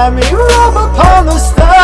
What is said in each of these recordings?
let me rub upon the stars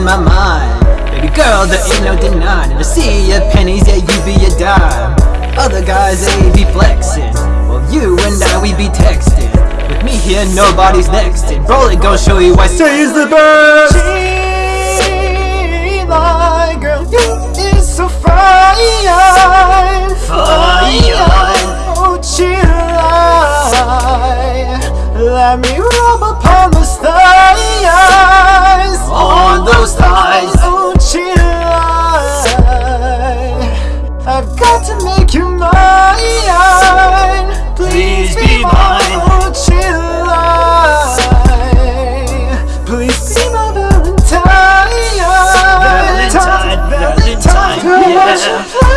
blowing my mind. Baby girl, there ain't no denying. To see your pennies, yeah, you be a dime. Other guys, they be flexing. Well, you and I, we be texting. With me here, nobody's nexting. Bro, it gon' show you why say is the best. Please be my Valentine. Valentine, Valentine, Girl, what yeah.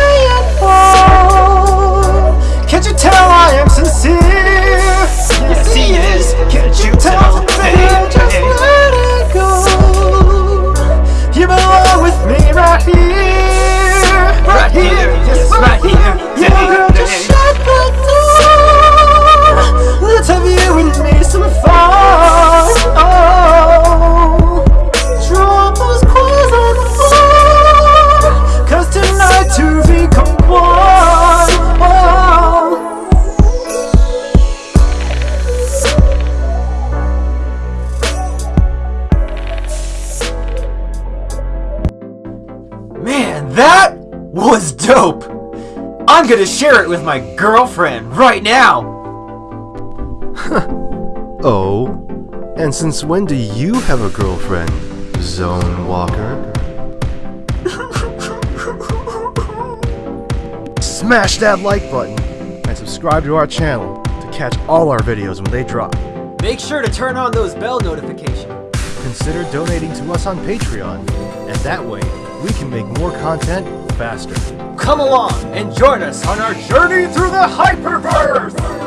Was dope! I'm gonna share it with my girlfriend right now! Oh, and since when do you have a girlfriend, Zone Walker? Smash that like button and subscribe to our channel to catch all our videos when they drop. Make sure to turn on those bell notifications. Consider donating to us on Patreon, and that way we can make more content faster. Come along and join us on our journey through the Hyperverse!